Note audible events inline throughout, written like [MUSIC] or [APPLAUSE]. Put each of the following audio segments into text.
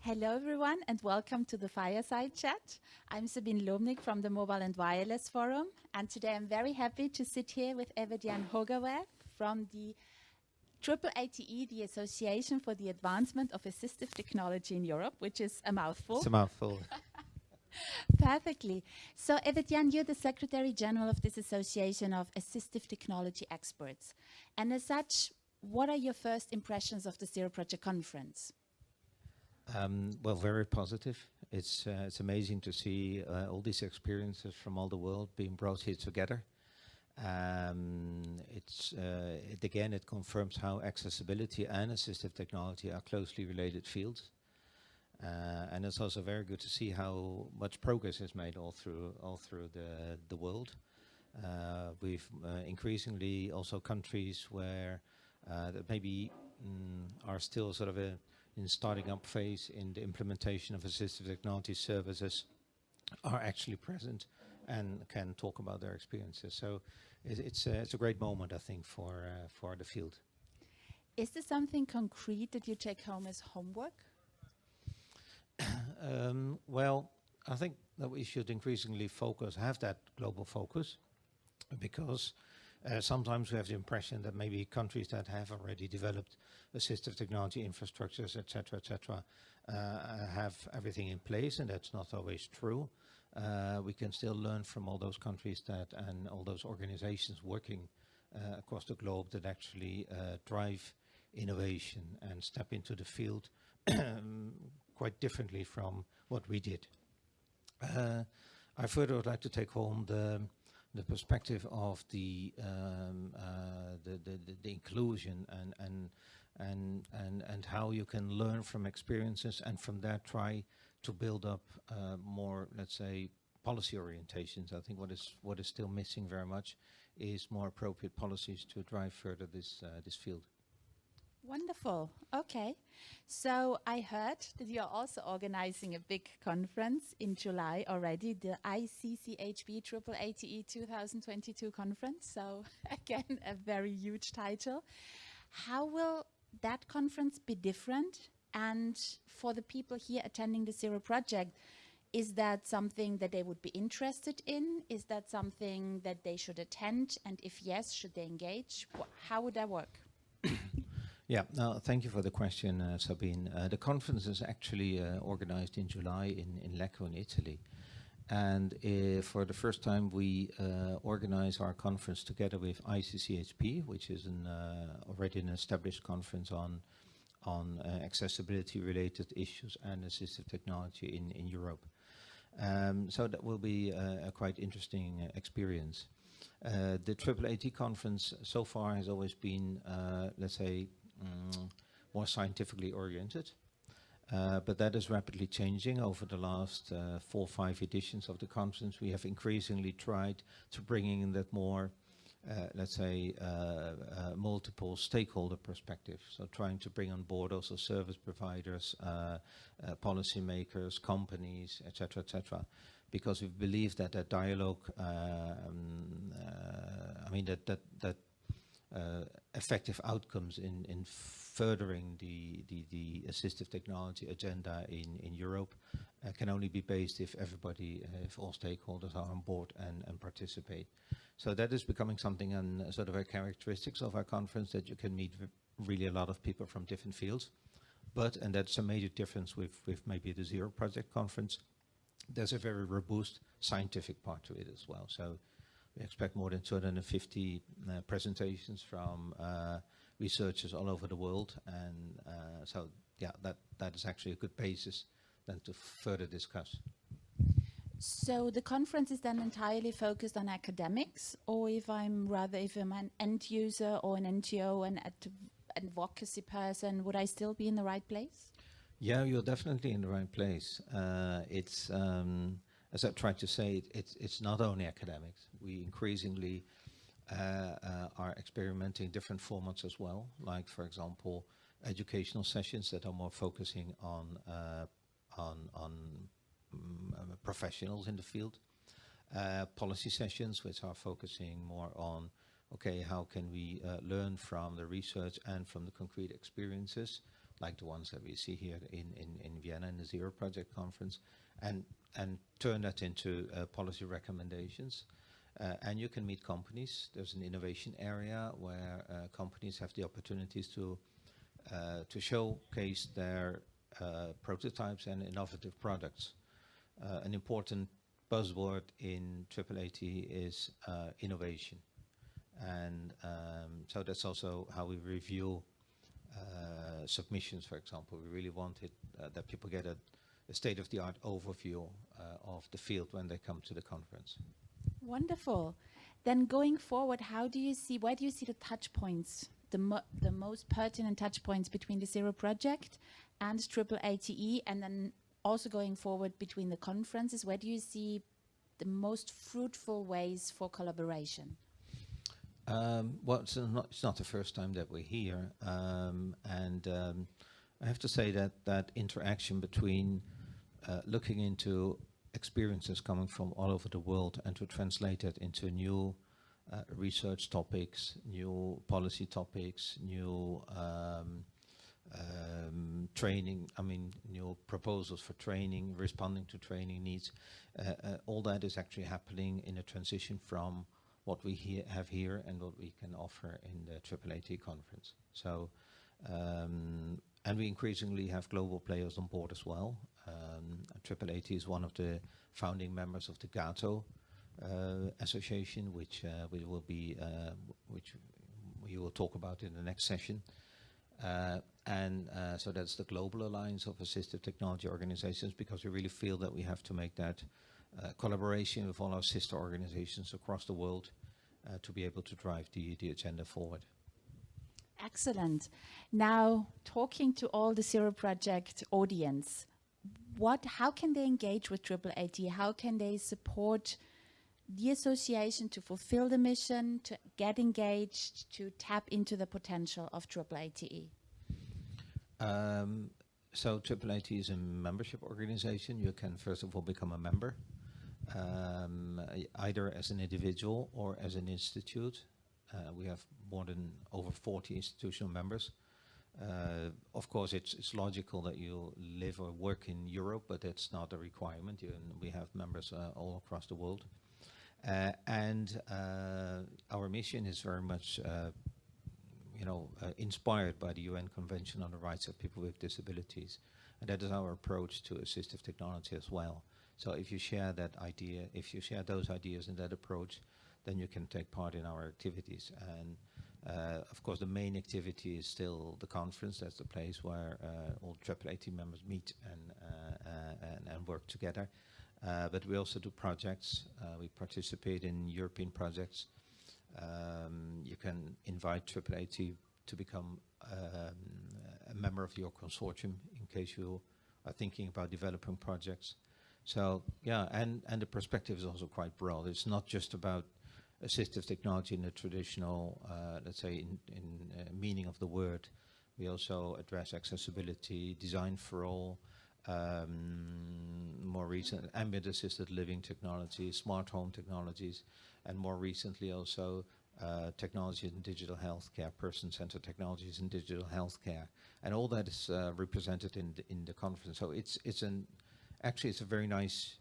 Hello, everyone, and welcome to the Fireside Chat. I'm Sabine Lobnig from the Mobile and Wireless Forum, and today I'm very happy to sit here with Evert-Jan from the AAATE, the Association for the Advancement of Assistive Technology in Europe, which is a mouthful. It's a mouthful. [LAUGHS] Perfectly. So, Evert-Jan, you're the Secretary General of this Association of Assistive Technology Experts. And as such, what are your first impressions of the Zero Project Conference? Um, well, very positive. It's uh, it's amazing to see uh, all these experiences from all the world being brought here together. Um, it's uh, it again it confirms how accessibility and assistive technology are closely related fields, uh, and it's also very good to see how much progress is made all through all through the the world. Uh, we've uh, increasingly also countries where that maybe mm, are still sort of a in starting up phase in the implementation of assistive technology services are actually present and can talk about their experiences. So it's, it's, a, it's a great moment, I think, for, uh, for the field. Is there something concrete that you take home as homework? [COUGHS] um, well, I think that we should increasingly focus, have that global focus, because uh, sometimes we have the impression that maybe countries that have already developed assistive technology infrastructures, etc., etc., uh, have everything in place, and that's not always true. Uh, we can still learn from all those countries that and all those organizations working uh, across the globe that actually uh, drive innovation and step into the field [COUGHS] quite differently from what we did. Uh, I further would like to take home the the perspective of the, um, uh, the, the, the, inclusion and, and, and, and, and how you can learn from experiences and from that try to build up uh, more, let's say, policy orientations. I think what is, what is still missing very much is more appropriate policies to drive further this, uh, this field. Wonderful. Okay. So I heard that you're also organizing a big conference in July already, the ICCHP ATE 2022 conference. So [LAUGHS] again, a very huge title. How will that conference be different? And for the people here attending the Zero Project, is that something that they would be interested in? Is that something that they should attend? And if yes, should they engage? How would that work? [COUGHS] [COUGHS] Yeah, no, thank you for the question, uh, Sabine. Uh, the conference is actually uh, organized in July in, in Lecco in Italy. And uh, for the first time, we uh, organize our conference together with ICCHP, which is an, uh, already an established conference on, on accessibility-related issues and assistive technology in, in Europe. Um, so that will be a quite interesting experience. Uh, the AAAT conference so far has always been, uh, let's say, more scientifically oriented. Uh, but that is rapidly changing over the last uh, four or five editions of the conference. We have increasingly tried to bring in that more, uh, let's say, uh, uh, multiple stakeholder perspective. So trying to bring on board also service providers, uh, policymakers, companies, etc., etc. Because we believe that that dialogue, um, I mean, that that that uh, effective outcomes in, in furthering the, the, the assistive technology agenda in, in Europe uh, can only be based if everybody, uh, if all stakeholders are on board and, and participate. So that is becoming something and sort of a characteristics of our conference that you can meet really a lot of people from different fields. But, and that's a major difference with, with maybe the Zero Project conference, there's a very robust scientific part to it as well. So we expect more than 250 uh, presentations from uh, researchers all over the world. And uh, so, yeah, that, that is actually a good basis then to further discuss. So the conference is then entirely focused on academics, or if I'm rather, if I'm an end user or an NGO and advocacy person, would I still be in the right place? Yeah, you're definitely in the right place. Uh, it's um, as I tried to say, it's, it's not only academics. We increasingly uh, uh, are experimenting different formats as well, like, for example, educational sessions that are more focusing on, uh, on, on um, professionals in the field, uh, policy sessions which are focusing more on, okay, how can we uh, learn from the research and from the concrete experiences like the ones that we see here in, in, in Vienna in the Zero Project Conference, and, and turn that into uh, policy recommendations. Uh, and you can meet companies. There's an innovation area where uh, companies have the opportunities to uh, to showcase their uh, prototypes and innovative products. Uh, an important buzzword in AAAT is innovation. And um, so that's also how we review submissions, for example. We really wanted that people get a, a state-of-the-art overview uh, of the field when they come to the conference. Wonderful. Then going forward, how do you see, where do you see the touch points, the, mo the most pertinent touch points between the Zero Project and Triple ATE, and then also going forward between the conferences, where do you see the most fruitful ways for collaboration? Um, well, it's not, it's not the first time that we're here, um, and um, I have to say that that interaction between uh, looking into experiences coming from all over the world and to translate it into new uh, research topics, new policy topics, new um, um, training, I mean, new proposals for training, responding to training needs. Uh, uh, all that is actually happening in a transition from what we he have here and what we can offer in the AAAT conference. So, um, and we increasingly have global players on board as well. Um, AAAT is one of the founding members of the GAATO uh, association, which uh, we will be, uh, which we will talk about in the next session. And so that's the Global Alliance of Assistive Technology Organizations because we really feel that we have to make that collaboration with all our sister organizations across the world to be able to drive the, the agenda forward. Excellent. Now, talking to all the Zero Project audience, what, how can they engage with Triple AT? How can they support the association to fulfill the mission, to get engaged, to tap into the potential of Triple ATE? Um, so AAAT is a membership organization. You can first of all become a member, um, either as an individual or as an institute. Uh, we have more than over 40 institutional members. Uh, of course, it's, it's logical that you live or work in Europe, but that's not a requirement. You, we have members uh, all across the world. Uh, and uh, our mission is very much uh, you know, inspired by the UN Convention on the Rights of People with Disabilities. And that is our approach to assistive technology as well. So if you share that idea, if you share those ideas and that approach, then you can take part in our activities. And uh, of course, the main activity is still the conference. That's the place where uh, all AAAT members meet and, uh, uh, and, and, work together. Uh, but we also do projects. we participate in European projects um, you can invite AAA to, to become um, a member of your consortium in case you are thinking about developing projects. So yeah, and, and the perspective is also quite broad. It's not just about assistive technology in the traditional, uh, let's say, in, in uh, meaning of the word. We also address accessibility, design for all, um, more recent ambient assisted living technologies, smart home technologies, and more recently also uh, technology in digital healthcare, person-centered technologies in digital healthcare, and all that is uh, represented in the, in the conference. So it's it's an actually it's a very nice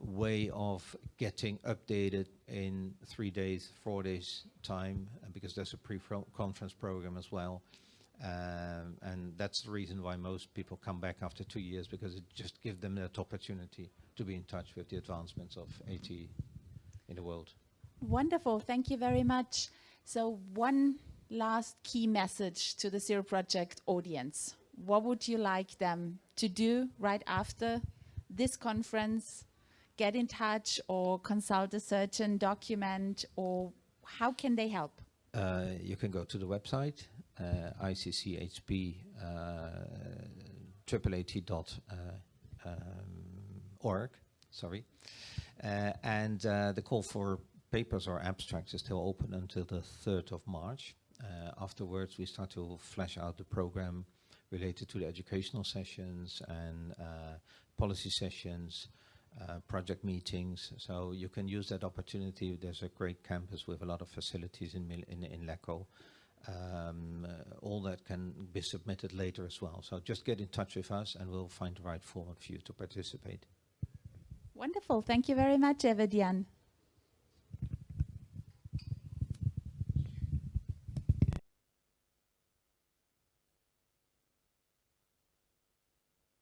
way of getting updated in three days, four days time, because there's a pre-conference program as well. Um, and that's the reason why most people come back after two years because it just gives them that opportunity to be in touch with the advancements of AT in the world. Wonderful, thank you very much. So one last key message to the Zero Project audience. What would you like them to do right after this conference? Get in touch or consult a certain document or how can they help? Uh, you can go to the website, uh, ICCHP uh, uh, um, sorry. Uh, and uh, the call for papers or abstracts is still open until the 3rd of March. Afterwards, we start to flesh out the program related to the educational sessions and policy sessions, uh, project meetings. So you can use that opportunity. There's a great campus with a lot of facilities in, in, in Lecco. um, uh, all that can be submitted later as well. So just get in touch with us and we'll find the right format for you to participate. Wonderful. Thank you very much, Evert-Jan.